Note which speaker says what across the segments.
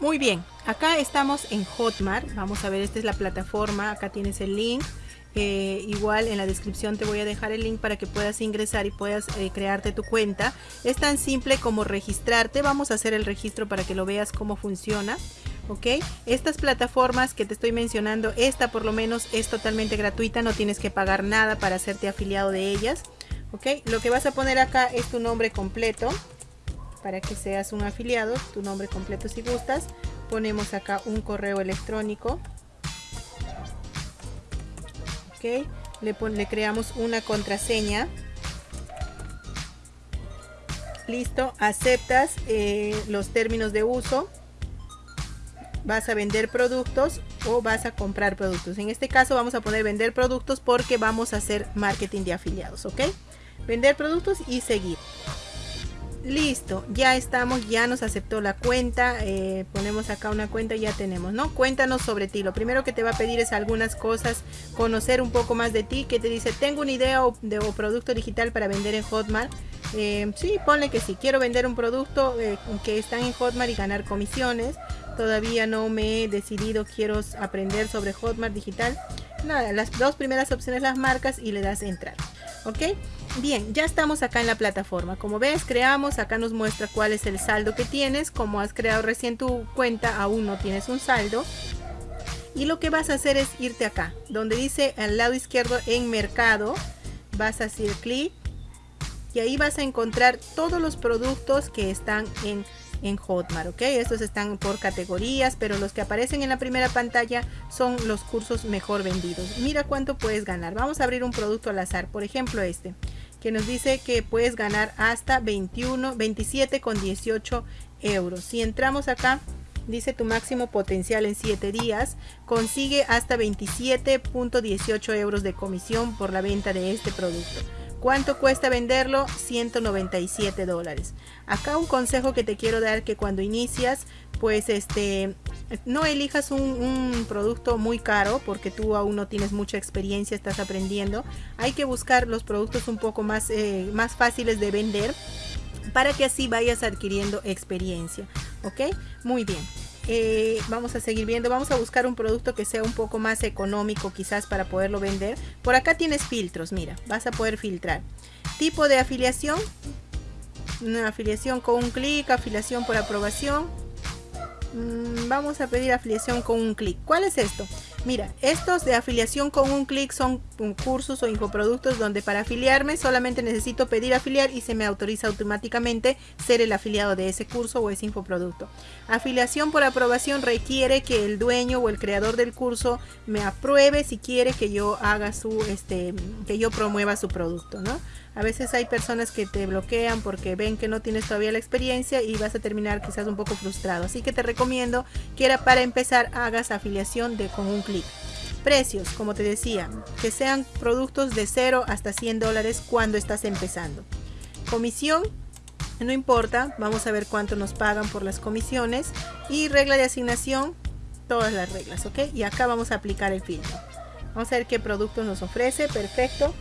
Speaker 1: Muy bien, acá estamos en Hotmart. Vamos a ver, esta es la plataforma. Acá tienes el link. Eh, igual en la descripción te voy a dejar el link para que puedas ingresar y puedas eh, crearte tu cuenta. Es tan simple como registrarte. Vamos a hacer el registro para que lo veas cómo funciona. ¿ok? Estas plataformas que te estoy mencionando, esta por lo menos es totalmente gratuita, no tienes que pagar nada para hacerte afiliado de ellas, ¿ok? Lo que vas a poner acá es tu nombre completo, para que seas un afiliado, tu nombre completo si gustas. Ponemos acá un correo electrónico. Ok, le, le creamos una contraseña. Listo, aceptas eh, los términos de uso. Vas a vender productos o vas a comprar productos. En este caso vamos a poner vender productos porque vamos a hacer marketing de afiliados, ¿ok? Vender productos y seguir. Listo, ya estamos, ya nos aceptó la cuenta. Eh, ponemos acá una cuenta y ya tenemos, ¿no? Cuéntanos sobre ti. Lo primero que te va a pedir es algunas cosas, conocer un poco más de ti. Que te dice, tengo una idea o, de producto digital para vender en Hotmart. Eh, sí, ponle que sí. Quiero vender un producto eh, que está en Hotmart y ganar comisiones. Todavía no me he decidido, quiero aprender sobre Hotmart digital. Nada, las dos primeras opciones las marcas y le das entrar. ¿Ok? Bien, ya estamos acá en la plataforma. Como ves, creamos, acá nos muestra cuál es el saldo que tienes. Como has creado recién tu cuenta, aún no tienes un saldo. Y lo que vas a hacer es irte acá, donde dice al lado izquierdo en mercado. Vas a hacer clic y ahí vas a encontrar todos los productos que están en en Hotmart, ¿ok? Estos están por categorías, pero los que aparecen en la primera pantalla son los cursos mejor vendidos. Mira cuánto puedes ganar. Vamos a abrir un producto al azar, por ejemplo este, que nos dice que puedes ganar hasta 21, 27 con 18 euros. Si entramos acá, dice tu máximo potencial en 7 días, consigue hasta 27.18 euros de comisión por la venta de este producto. ¿Cuánto cuesta venderlo? 197 dólares. Acá un consejo que te quiero dar que cuando inicias, pues este, no elijas un, producto muy caro porque tú aún no tienes mucha experiencia, estás aprendiendo. Hay que buscar los productos un poco más, eh, más fáciles de vender para que así vayas adquiriendo experiencia. ¿Ok? Muy bien. Eh, vamos a seguir viendo vamos a buscar un producto que sea un poco más económico quizás para poderlo vender. Por acá tienes filtros mira vas a poder filtrar. Tipo de afiliación una afiliación con un clic afiliación por aprobación. Mm, vamos a pedir afiliación con un clic. ¿cuál es esto? Mira, estos de afiliación con un clic son cursos o infoproductos donde para afiliarme solamente necesito pedir afiliar y se me autoriza automáticamente ser el afiliado de ese curso o ese infoproducto. Afiliación por aprobación requiere que el dueño o el creador del curso me apruebe si quiere que yo haga su, este, que yo promueva su producto, ¿no? A veces hay personas que te bloquean porque ven que no tienes todavía la experiencia y vas a terminar quizás un poco frustrado. Así que te recomiendo que era para empezar hagas afiliación de con un clic. Precios, como te decía, que sean productos de 0 hasta 100 dólares cuando estás empezando. Comisión, no importa, vamos a ver cuánto nos pagan por las comisiones. Y regla de asignación, todas las reglas, ¿ok? Y acá vamos a aplicar el filtro. Vamos a ver qué producto nos ofrece, perfecto.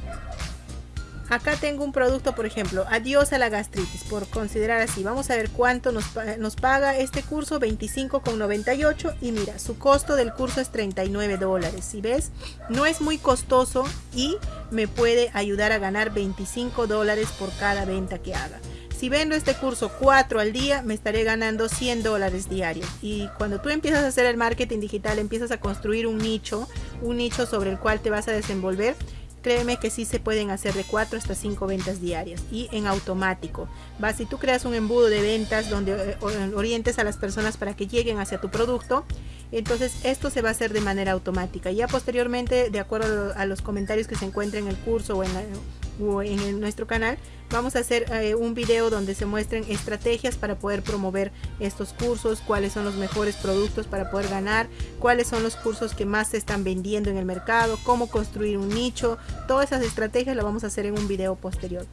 Speaker 1: Acá tengo un producto, por ejemplo, adiós a la gastritis, por considerar así. Vamos a ver cuánto nos, paga este curso, 25,98 y mira, su costo del curso es 39 dólares. Si ves, no es muy costoso y me puede ayudar a ganar 25 dólares por cada venta que haga. Si vendo este curso 4 al día, me estaré ganando 100 dólares diarios. Y cuando tú empiezas a hacer el marketing digital, empiezas a construir un nicho, un nicho sobre el cual te vas a desenvolver, créeme que sí se pueden hacer de 4 hasta 5 ventas diarias y en automático. Va, si tú creas un embudo de ventas donde eh, orientes a las personas para que lleguen hacia tu producto, entonces esto se va a hacer de manera automática. Ya posteriormente, de acuerdo a los comentarios que se encuentren en el curso o en, en nuestro canal, vamos a hacer eh, un video donde se muestren estrategias para poder promover estos cursos, cuáles son los mejores productos para poder ganar, cuáles son los cursos que más se están vendiendo en el mercado, cómo construir un nicho, todas esas estrategias las vamos a hacer en un video posterior.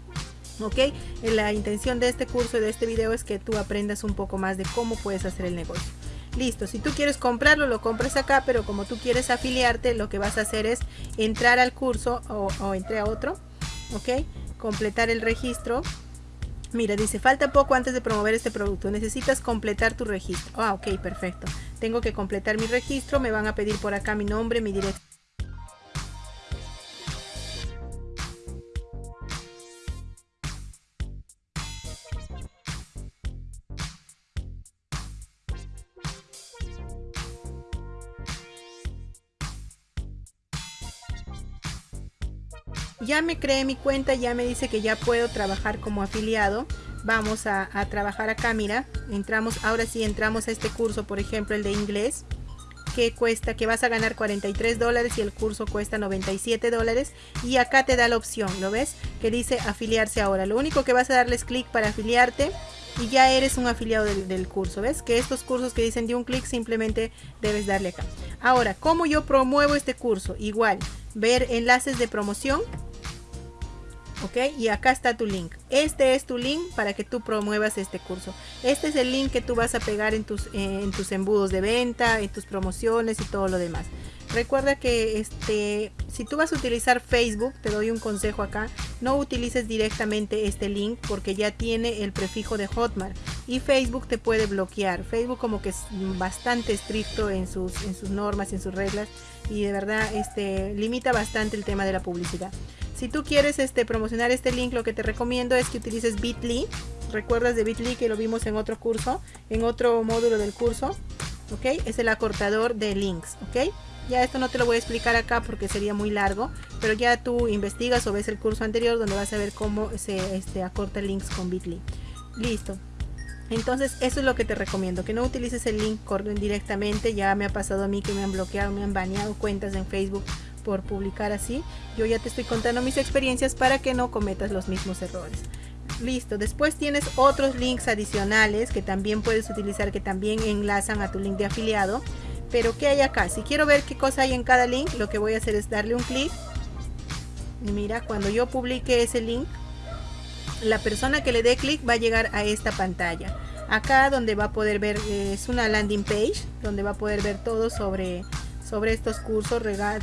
Speaker 1: ¿ok? La intención de este curso y de este video es que tú aprendas un poco más de cómo puedes hacer el negocio. Listo, si tú quieres comprarlo, lo compras acá, pero como tú quieres afiliarte, lo que vas a hacer es entrar al curso o, o a otro, ¿ok? Completar el registro. Mira, dice, falta poco antes de promover este producto. Necesitas completar tu registro. Ah, ok, perfecto. Tengo que completar mi registro. Me van a pedir por acá mi nombre, mi dirección ya me creé mi cuenta, ya me dice que ya puedo trabajar como afiliado. Vamos a, trabajar acá, mira, entramos, ahora sí entramos a este curso, por ejemplo, el de inglés, que cuesta, que vas a ganar 43 dólares y el curso cuesta 97 dólares. Y acá te da la opción, ¿lo ves? Que dice afiliarse ahora. Lo único que vas a darles clic para afiliarte y ya eres un afiliado del, del, curso. ¿Ves? Que estos cursos que dicen de un clic simplemente debes darle acá. Ahora, ¿cómo yo promuevo este curso? Igual, ver enlaces de promoción ok y acá está tu link. Este es tu link para que tú promuevas este curso. Este es el link que tú vas a pegar en tus en tus embudos de venta en tus promociones y todo lo demás. Recuerda que este si tú vas a utilizar facebook te doy un consejo acá no utilices directamente este link porque ya tiene el prefijo de hotmart y facebook te puede bloquear. Facebook como que es bastante estricto en sus en sus normas en sus reglas y de verdad este limita bastante el tema de la publicidad si tú quieres este, promocionar este link, lo que te recomiendo es que utilices Bitly. ¿Recuerdas de Bitly que lo vimos en otro curso? En otro módulo del curso. ¿Ok? Es el acortador de links. ¿Ok? Ya esto no te lo voy a explicar acá porque sería muy largo. Pero ya tú investigas o ves el curso anterior donde vas a ver cómo se este, acorta links con Bitly. Listo. Entonces eso es lo que te recomiendo, que no utilices el link directamente, ya me ha pasado a mí que me han bloqueado, me han baneado cuentas en Facebook por publicar así. Yo ya te estoy contando mis experiencias para que no cometas los mismos errores. Listo, después tienes otros links adicionales que también puedes utilizar, que también enlazan a tu link de afiliado. Pero ¿qué hay acá? Si quiero ver qué cosa hay en cada link, lo que voy a hacer es darle un clic. Y mira, cuando yo publique ese link, la persona que le dé clic va a llegar a esta pantalla. Acá donde va a poder ver, eh, es una landing page, donde va a poder ver todo sobre sobre estos cursos, la,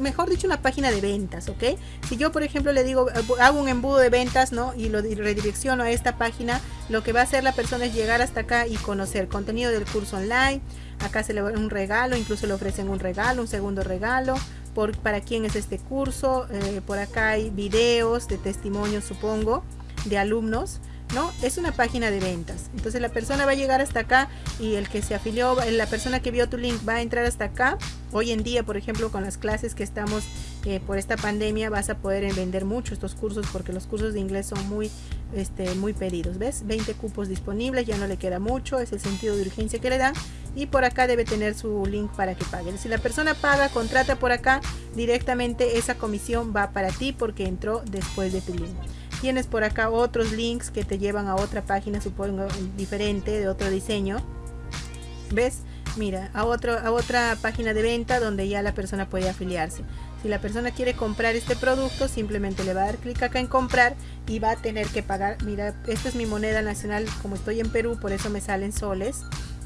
Speaker 1: mejor dicho una página de ventas, ¿ok? Si yo por ejemplo le digo, eh, hago un embudo de ventas, ¿no? Y lo redirecciono a esta página, lo que va a hacer la persona es llegar hasta acá y conocer contenido del curso online, acá se le va un regalo, incluso le ofrecen un regalo, un segundo regalo, por, para quién es este curso, eh, por acá hay videos de testimonios supongo, de alumnos, ¿no? Es una página de ventas. Entonces la persona va a llegar hasta acá y el que se afilió, la persona que vio tu link va a entrar hasta acá. Hoy en día, por ejemplo, con las clases que estamos eh, por esta pandemia, vas a poder vender mucho estos cursos porque los cursos de inglés son muy, este, muy pedidos. ¿Ves? 20 cupos disponibles, ya no le queda mucho, es el sentido de urgencia que le dan. Y por acá debe tener su link para que pague. Si la persona paga, contrata por acá, directamente esa comisión va para ti porque entró después de tu link. Tienes por acá otros links que te llevan a otra página, supongo, diferente, de otro diseño. ¿Ves? Mira, a, otro, a otra página de venta donde ya la persona puede afiliarse. Si la persona quiere comprar este producto, simplemente le va a dar clic acá en comprar y va a tener que pagar. Mira, esta es mi moneda nacional, como estoy en Perú, por eso me salen soles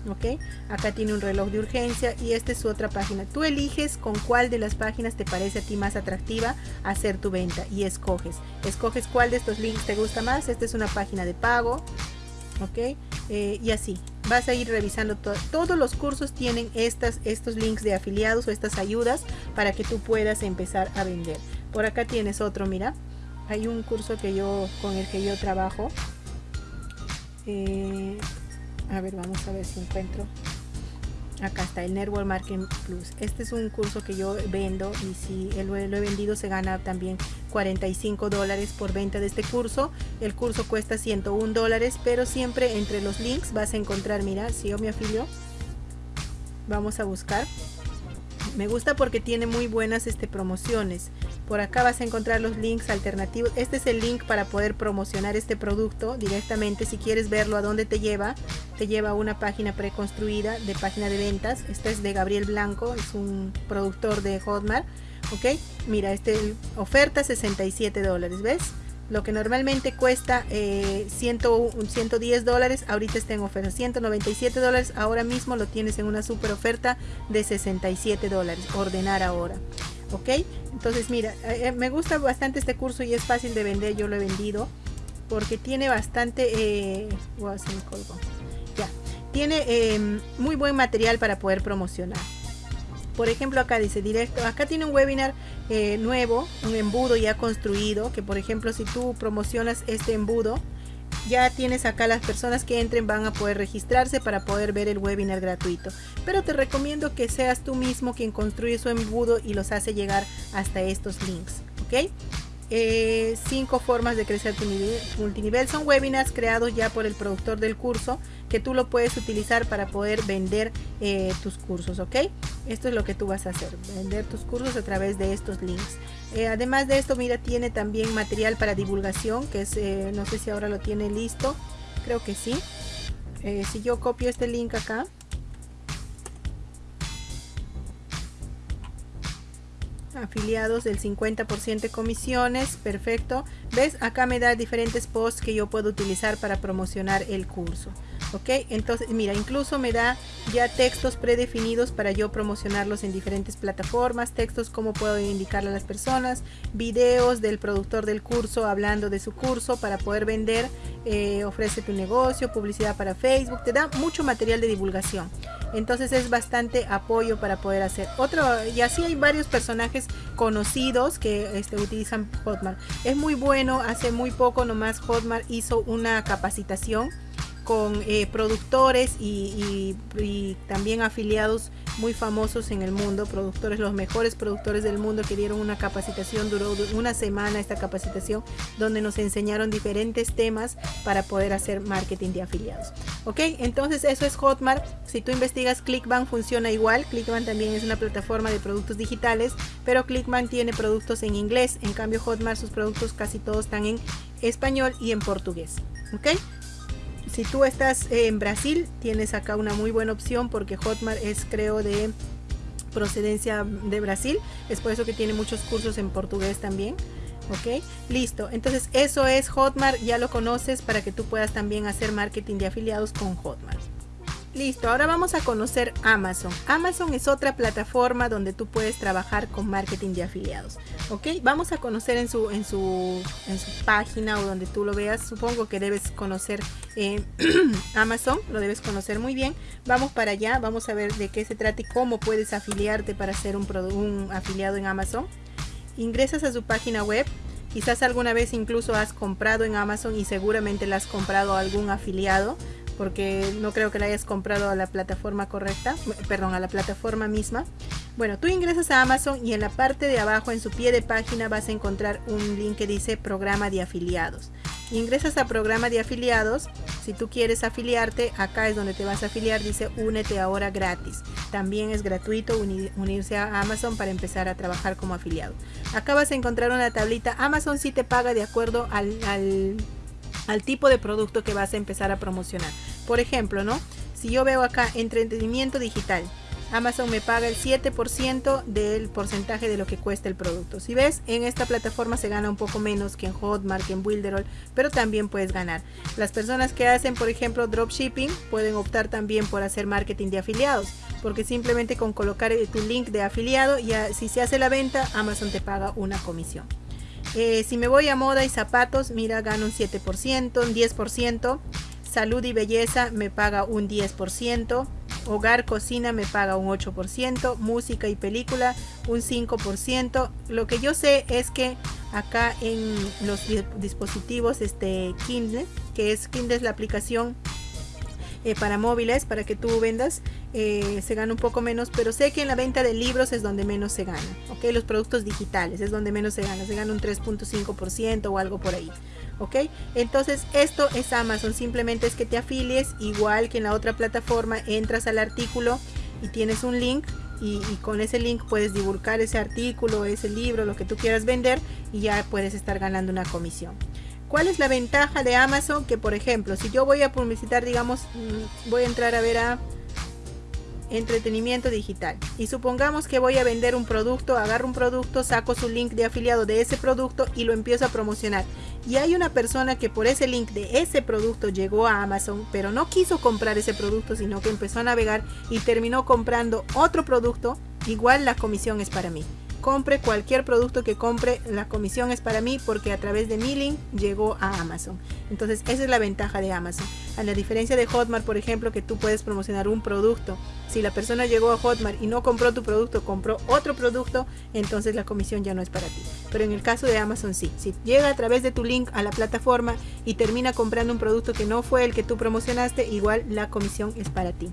Speaker 1: ok acá tiene un reloj de urgencia y esta es su otra página. Tú eliges con cuál de las páginas te parece a ti más atractiva hacer tu venta y escoges. Escoges cuál de estos links te gusta más. Esta es una página de pago ok eh, y así vas a ir revisando todo. todos los cursos tienen estas estos links de afiliados o estas ayudas para que tú puedas empezar a vender. Por acá tienes otro mira hay un curso que yo con el que yo trabajo eh, a ver vamos a ver si encuentro. Acá está el Network Marketing Plus. Este es un curso que yo vendo y si lo he, vendido se gana también 45 dólares por venta de este curso. El curso cuesta 101 dólares pero siempre entre los links vas a encontrar mira si yo me afilio vamos a buscar. Me gusta porque tiene muy buenas este, promociones por acá vas a encontrar los links alternativos. Este es el link para poder promocionar este producto directamente. Si quieres verlo a dónde te lleva te lleva a una página preconstruida de página de ventas. Esta es de Gabriel Blanco es un productor de Hotmart ok mira este oferta 67 dólares ves lo que normalmente cuesta eh, 110 dólares, ahorita está en oferta. 197 dólares, ahora mismo lo tienes en una super oferta de 67 dólares, ordenar ahora. ¿Ok? Entonces mira, eh, eh, me gusta bastante este curso y es fácil de vender, yo lo he vendido porque tiene bastante eh, ya tiene em, muy buen material para poder promocionar por ejemplo acá dice directo acá tiene un webinar eh, nuevo un embudo ya construido que por ejemplo si tú promocionas este embudo ya tienes acá las personas que entren van a poder registrarse para poder ver el webinar gratuito. Pero te recomiendo que seas tú mismo quien construye su embudo y los hace llegar hasta estos links. ¿Ok? Eh, cinco formas de crecer tu multinivel. Son webinars creados ya por el productor del curso que tú lo puedes utilizar para poder vender eh, tus cursos ok esto es lo que tú vas a hacer vender tus cursos a través de estos links. Eh, además de esto mira tiene también material para divulgación que es no sé si ahora lo tiene listo. Creo que sí. Si yo copio este link acá afiliados del 50% de comisiones, perfecto. ¿Ves? Acá me da diferentes posts que yo puedo utilizar para promocionar el curso. ¿Ok? Entonces, mira, incluso me da ya textos predefinidos para yo promocionarlos en diferentes plataformas, textos como puedo indicarle a las personas, videos del productor del curso hablando de su curso para poder vender, eh, ofrece tu negocio, publicidad para Facebook, te da mucho material de divulgación. Entonces es bastante apoyo para poder hacer otro. Y así hay varios personajes conocidos que este, utilizan Hotmart. Es muy bueno, hace muy poco nomás Hotmart hizo una capacitación con eh, productores y, también afiliados muy famosos en el mundo, productores, los mejores productores del mundo que dieron una capacitación, duró una semana esta capacitación, donde nos enseñaron diferentes temas para poder hacer marketing de afiliados. Ok, entonces eso es Hotmart. Si tú investigas Clickbank funciona igual. Clickbank también es una plataforma de productos digitales, pero Clickbank tiene productos en inglés. En cambio Hotmart sus productos casi todos están en español y en portugués. Ok, si tú estás en Brasil, tienes acá una muy buena opción porque Hotmart es creo de procedencia de Brasil. Es por eso que tiene muchos cursos en portugués también. Ok, listo. Entonces eso es Hotmart, ya lo conoces para que tú puedas también hacer marketing de afiliados con Hotmart. Listo, ahora vamos a conocer Amazon. Amazon es otra plataforma donde tú puedes trabajar con marketing de afiliados. Ok, vamos a conocer en su, en su, en su página o donde tú lo veas. Supongo que debes conocer eh, Amazon, lo debes conocer muy bien. Vamos para allá, vamos a ver de qué se trata y cómo puedes afiliarte para ser un, un afiliado en Amazon. Ingresas a su página web. Quizás alguna vez incluso has comprado en Amazon y seguramente la has comprado a algún afiliado porque no creo que la hayas comprado a la plataforma correcta, perdón, a la plataforma misma. Bueno, tú ingresas a Amazon y en la parte de abajo, en su pie de página, vas a encontrar un link que dice programa de afiliados. Ingresas a programa de afiliados. Si tú quieres afiliarte, acá es donde te vas a afiliar. Dice únete ahora gratis. También es gratuito unirse a Amazon para empezar a trabajar como afiliado. Acá vas a encontrar una tablita. Amazon sí te paga de acuerdo al al tipo de producto que vas a empezar a promocionar. Por ejemplo, ¿no? Si yo veo acá entretenimiento digital, Amazon me paga el 7% del porcentaje de lo que cuesta el producto. Si ves, en esta plataforma se gana un poco menos que en Hotmart, que en Builderall, pero también puedes ganar. Las personas que hacen, por ejemplo, dropshipping pueden optar también por hacer marketing de afiliados, porque simplemente con colocar tu link de afiliado, ya si se hace la venta, Amazon te paga una comisión. Eh, si me voy a moda y zapatos, mira, gano un 7%, un 10%. Salud y belleza me paga un 10%. Hogar, cocina me paga un 8%. Música y película un 5%. Lo que yo sé es que acá en los dispositivos este Kindle, que es Kindle es la aplicación eh, para móviles, para que tú vendas, eh, se gana un poco menos, pero sé que en la venta de libros es donde menos se gana, ¿ok? Los productos digitales es donde menos se gana, se gana un 3.5% o algo por ahí, ¿ok? Entonces esto es Amazon, simplemente es que te afilies, igual que en la otra plataforma, entras al artículo y tienes un link y, y, con ese link puedes divulgar ese artículo, ese libro, lo que tú quieras vender y ya puedes estar ganando una comisión. ¿Cuál es la ventaja de Amazon? Que por ejemplo, si yo voy a publicitar, digamos, mm, voy a entrar a ver a entretenimiento digital y supongamos que voy a vender un producto, agarro un producto, saco su link de afiliado de ese producto y lo empiezo a promocionar. Y hay una persona que por ese link de ese producto llegó a Amazon, pero no quiso comprar ese producto, sino que empezó a navegar y terminó comprando otro producto, igual la comisión es para mí compre cualquier producto que compre, la comisión es para mí porque a través de mi link llegó a Amazon. Entonces esa es la ventaja de Amazon. A la diferencia de Hotmart, por ejemplo, que tú puedes promocionar un producto. Si la persona llegó a Hotmart y no compró tu producto, compró otro producto, entonces la comisión ya no es para ti. Pero en el caso de Amazon sí. Si llega a través de tu link a la plataforma y termina comprando un producto que no fue el que tú promocionaste, igual la comisión es para ti.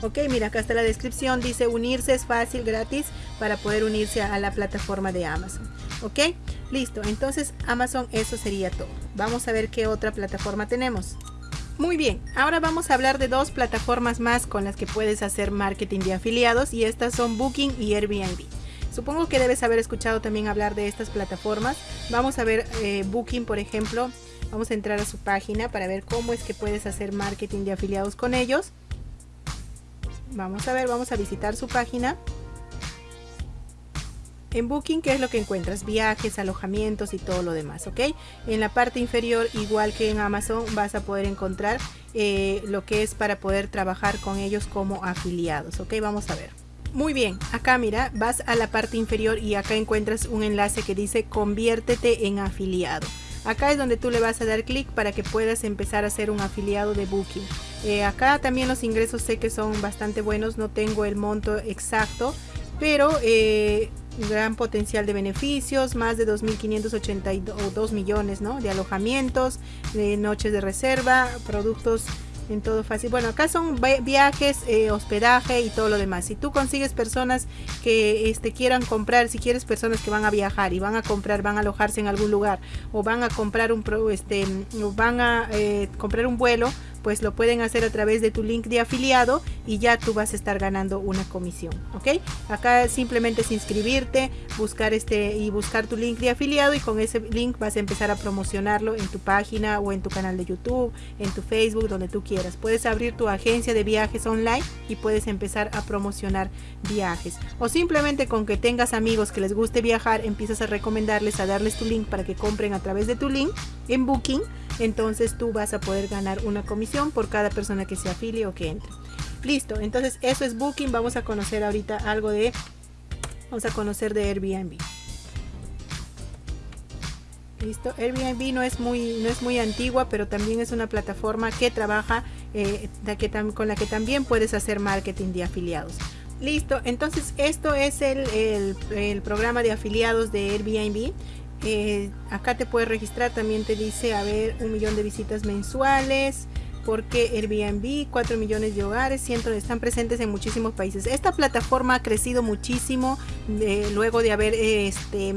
Speaker 1: Ok, mira, acá está la descripción. Dice unirse es fácil, gratis, para poder unirse a la plataforma de Amazon. Ok, listo. Entonces Amazon, eso sería todo. Vamos a ver qué otra plataforma tenemos. Muy bien, ahora vamos a hablar de dos plataformas más con las que puedes hacer marketing de afiliados y estas son Booking y Airbnb. Supongo que debes haber escuchado también hablar de estas plataformas. Vamos a ver eh, Booking, por ejemplo. Vamos a entrar a su página para ver cómo es que puedes hacer marketing de afiliados con ellos. Vamos a ver, vamos a visitar su página. En Booking, ¿qué es lo que encuentras? Viajes, alojamientos y todo lo demás, ¿ok? En la parte inferior, igual que en Amazon, vas a poder encontrar eh, lo que es para poder trabajar con ellos como afiliados, ¿ok? Vamos a ver. Muy bien, acá mira, vas a la parte inferior y acá encuentras un enlace que dice conviértete en afiliado. Acá es donde tú le vas a dar clic para que puedas empezar a ser un afiliado de Booking. Eh, acá también los ingresos sé que son bastante buenos, no tengo el monto exacto, pero eh, gran potencial de beneficios, más de 2.582 millones ¿no? de alojamientos, de noches de reserva, productos en todo fácil. Bueno, acá son viajes, eh, hospedaje y todo lo demás. Si tú consigues personas que este, quieran comprar, si quieres personas que van a viajar y van a comprar, van a alojarse en algún lugar o van a comprar un, este, van a comprar un vuelo, pues lo pueden hacer a través de tu link de afiliado y ya tú vas a estar ganando una comisión, ¿ok? Acá simplemente es inscribirte, buscar este y buscar tu link de afiliado y con ese link vas a empezar a promocionarlo en tu página o en tu canal de YouTube, en tu Facebook, donde tú quieras. Puedes abrir tu agencia de viajes online y puedes empezar a promocionar viajes. O simplemente con que tengas amigos que les guste viajar, empiezas a recomendarles, a darles tu link para que compren a través de tu link en Booking entonces tú vas a poder ganar una comisión por cada persona que se afilie o que entre. Listo, entonces eso es Booking. Vamos a conocer ahorita algo de, vamos a conocer de Airbnb. Listo, Airbnb no es muy, no es muy antigua, pero también es una plataforma que trabaja eh, con la que también puedes hacer marketing de afiliados. Listo, entonces esto es el, el programa de afiliados de Airbnb. Eh, acá te puedes registrar, también te dice, a ver, un millón de visitas mensuales, porque Airbnb, 4 millones de hogares, siempre están presentes en muchísimos países. Esta plataforma ha crecido muchísimo eh, luego de haber este,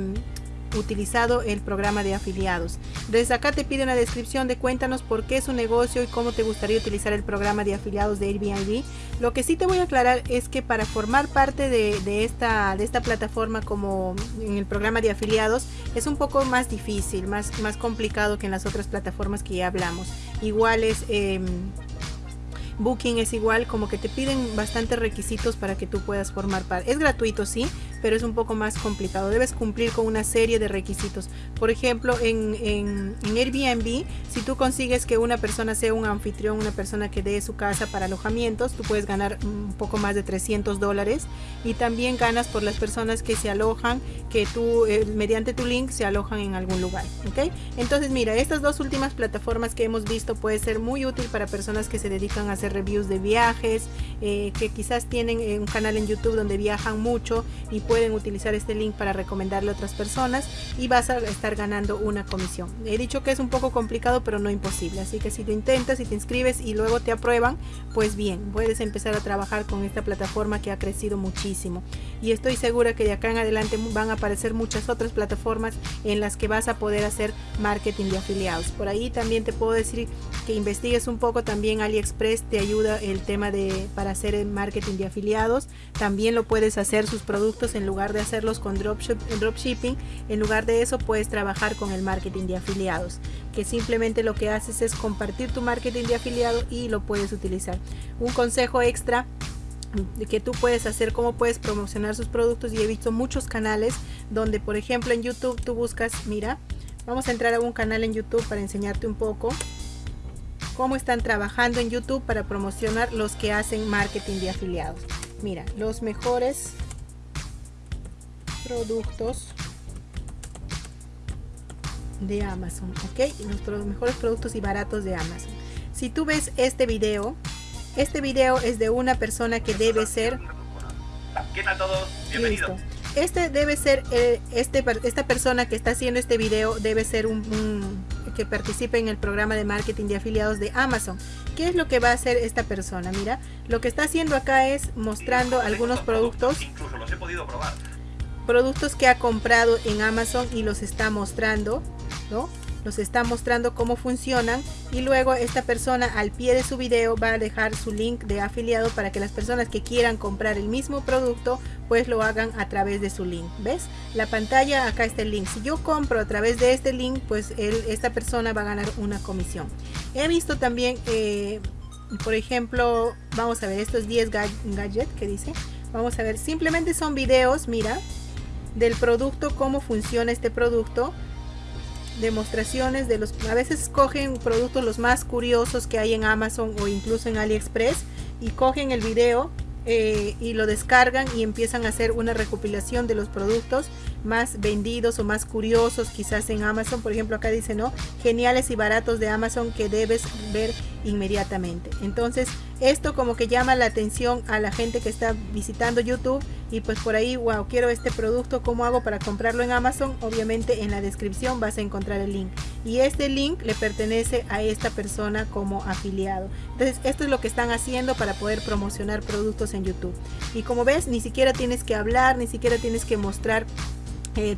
Speaker 1: utilizado el programa de afiliados. Desde acá te pide una descripción de cuéntanos por qué es un negocio y cómo te gustaría utilizar el programa de afiliados de Airbnb. Lo que sí te voy a aclarar es que para formar parte de, esta, de esta plataforma como en el programa de afiliados es un poco más difícil, más, más complicado que en las otras plataformas que ya hablamos. Igual es... Em, Booking es igual, como que te piden bastantes requisitos para que tú puedas formar parte. Es gratuito, sí, pero es un poco más complicado. Debes cumplir con una serie de requisitos. Por ejemplo, en, en, Airbnb, si tú consigues que una persona sea un anfitrión, una persona que dé su casa para alojamientos, tú puedes ganar un poco más de 300 dólares. Y también ganas por las personas que se alojan, que tú, eh, mediante tu link, se alojan en algún lugar. ¿ok? Entonces, mira, estas dos últimas plataformas que hemos visto puede ser muy útil para personas que se dedican a hacer reviews de viajes, eh, que quizás tienen eh, un canal en YouTube donde viajan mucho y pueden utilizar este link para recomendarle a otras personas y vas a estar ganando una comisión. He dicho que es un poco complicado pero no imposible, así que si lo intentas y te inscribes y luego te aprueban, pues bien, puedes empezar a trabajar con esta plataforma que ha crecido muchísimo. Y estoy segura que de acá en adelante van a aparecer muchas otras plataformas en las que vas a poder hacer marketing de afiliados. Por ahí también te puedo decir que investigues un poco, también AliExpress te ayuda el tema de para hacer marketing de afiliados. También lo puedes hacer sus productos en en lugar de hacerlos con dropshipping, en lugar de eso puedes trabajar con el marketing de afiliados, que simplemente lo que haces es compartir tu marketing de afiliado y lo puedes utilizar. Un consejo extra que tú puedes hacer, cómo puedes promocionar sus productos y he visto muchos canales donde por ejemplo en YouTube tú buscas, mira, vamos a entrar a un canal en YouTube para enseñarte un poco cómo están trabajando en YouTube para promocionar los que hacen marketing de afiliados. Mira, los mejores productos de Amazon, ¿ok? Los mejores productos y baratos de Amazon. Si tú ves este video, este video es de una persona que debe ser...
Speaker 2: ¿Qué tal todos? Bienvenidos.
Speaker 1: Este debe ser, eh, este, esta persona que está haciendo este video debe ser un, que participe en el programa de marketing de afiliados de Amazon. ¿Qué es lo que va a hacer esta persona? Mira, lo que está haciendo acá es mostrando algunos productos.
Speaker 2: Incluso los he podido probar.
Speaker 1: Productos que ha comprado en Amazon y los está mostrando, ¿no? Los está mostrando cómo funcionan y luego esta persona al pie de su video va a dejar su link de afiliado para que las personas que quieran comprar el mismo producto pues lo hagan a través de su link. ¿Ves? La pantalla, acá está el link. Si yo compro a través de este link, pues él, esta persona va a ganar una comisión. He visto también, eh, por ejemplo, vamos a ver estos 10 gadgets que dice. Vamos a ver, simplemente son videos, mira, del producto, cómo funciona este producto. Demostraciones de los a veces cogen productos los más curiosos que hay en Amazon o incluso en AliExpress y cogen el video eh, y lo descargan y empiezan a hacer una recopilación de los productos más vendidos o más curiosos quizás en Amazon por ejemplo acá dice no geniales y baratos de Amazon que debes ver inmediatamente entonces esto como que llama la atención a la gente que está visitando YouTube y pues por ahí, wow, quiero este producto, ¿cómo hago para comprarlo en Amazon? Obviamente en la descripción vas a encontrar el link y este link le pertenece a esta persona como afiliado. Entonces esto es lo que están haciendo para poder promocionar productos en YouTube. Y como ves, ni siquiera tienes que hablar, ni siquiera tienes que mostrar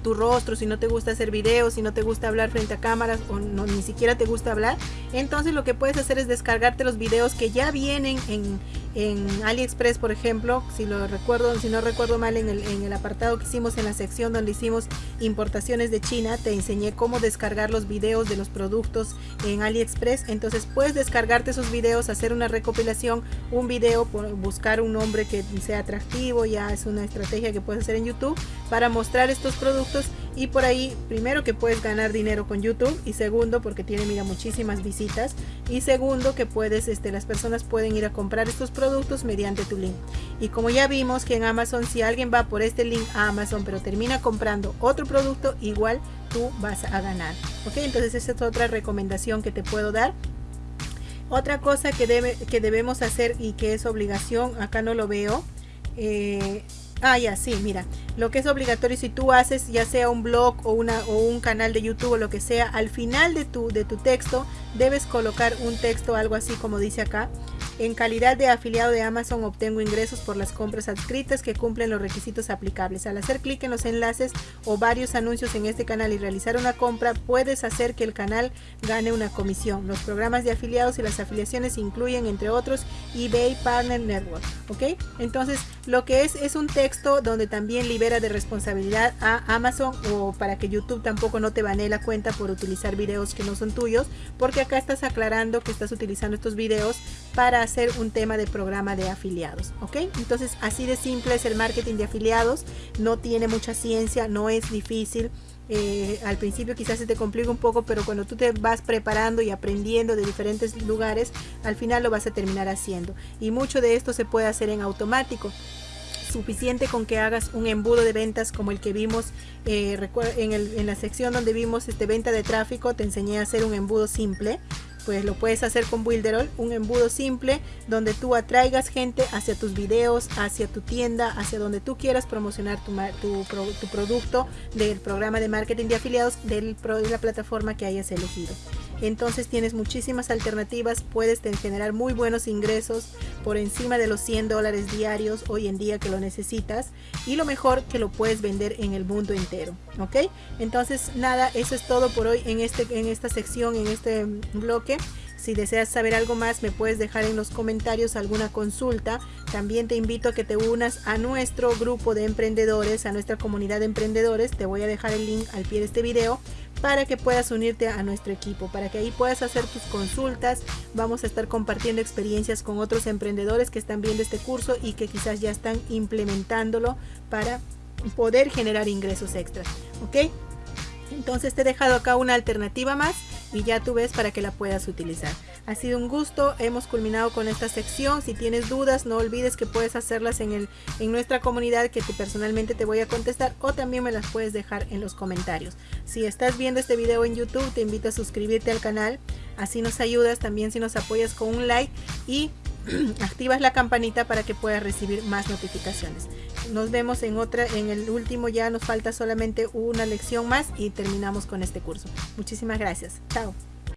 Speaker 1: tu rostro, si no te gusta hacer videos, si no te gusta hablar frente a cámaras o no, ni siquiera te gusta hablar, entonces lo que puedes hacer es descargarte los videos que ya vienen en, en AliExpress, por ejemplo, si lo recuerdo, si no recuerdo mal en el, en el apartado que hicimos en la sección donde hicimos importaciones de China, te enseñé cómo descargar los videos de los productos en AliExpress. Entonces puedes descargarte esos videos, hacer una recopilación, un video, buscar un nombre que sea atractivo, ya es una estrategia que puedes hacer en YouTube para mostrar estos productos y por ahí primero que puedes ganar dinero con YouTube y segundo porque tiene mira muchísimas visitas y segundo que puedes este las personas pueden ir a comprar estos productos mediante tu link. Y como ya vimos que en Amazon si alguien va por este link a Amazon pero termina comprando otro producto igual tú vas a ganar ok entonces esa es otra recomendación que te puedo dar. Otra cosa que debe que debemos hacer y que es obligación acá no lo veo eh, Ah, ya, sí, mira. Lo que es obligatorio si tú haces ya sea un blog o, una, o un canal de YouTube o lo que sea, al final de tu, de tu texto debes colocar un texto, algo así como dice acá. En calidad de afiliado de Amazon obtengo ingresos por las compras adscritas que cumplen los requisitos aplicables. Al hacer clic en los enlaces o varios anuncios en este canal y realizar una compra, puedes hacer que el canal gane una comisión. Los programas de afiliados y las afiliaciones incluyen, entre otros, eBay Partner Network. ¿Ok? Entonces, lo que es es un texto donde también libera de responsabilidad a Amazon o para que YouTube tampoco no te banee la cuenta por utilizar videos que no son tuyos, porque acá estás aclarando que estás utilizando estos videos para hacer un tema de programa de afiliados, ¿ok? Entonces así de simple es el marketing de afiliados, no tiene mucha ciencia, no es difícil. Eh, al principio quizás se te complica un poco, pero cuando tú te vas preparando y aprendiendo de diferentes lugares, al final lo vas a terminar haciendo. Y mucho de esto se puede hacer en automático suficiente con que hagas un embudo de ventas como el que vimos eh, en, en, la sección donde vimos este venta de tráfico te enseñé a hacer un embudo simple pues lo puedes hacer con Builderall, un embudo simple donde tú atraigas gente hacia tus videos, hacia tu tienda, hacia donde tú quieras promocionar tu, tu, producto del programa de marketing de afiliados del, de la plataforma que hayas elegido. Entonces tienes muchísimas alternativas, puedes generar muy buenos ingresos por encima de los 100 dólares diarios hoy en día que lo necesitas y lo mejor que lo puedes vender en el mundo entero, ¿ok? Entonces nada, eso es todo por hoy en, este, en esta sección, en este bloque. Si deseas saber algo más me puedes dejar en los comentarios alguna consulta. También te invito a que te unas a nuestro grupo de emprendedores, a nuestra comunidad de emprendedores. Te voy a dejar el link al pie de este video para que puedas unirte a nuestro equipo, para que ahí puedas hacer tus consultas. Vamos a estar compartiendo experiencias con otros emprendedores que están viendo este curso y que quizás ya están implementándolo para poder generar ingresos extras. ¿Ok? Entonces te he dejado acá una alternativa más y ya tú ves para que la puedas utilizar. Ha sido un gusto, hemos culminado con esta sección. Si tienes dudas, no olvides que puedes hacerlas en, el, en nuestra comunidad que personalmente te voy a contestar o también me las puedes dejar en los comentarios. Si estás viendo este video en YouTube, te invito a suscribirte al canal, así nos ayudas también si nos apoyas con un like y activas la campanita para que puedas recibir más notificaciones. Nos vemos en otra, en el último ya nos falta solamente una lección más y terminamos con este curso. Muchísimas gracias. Chao.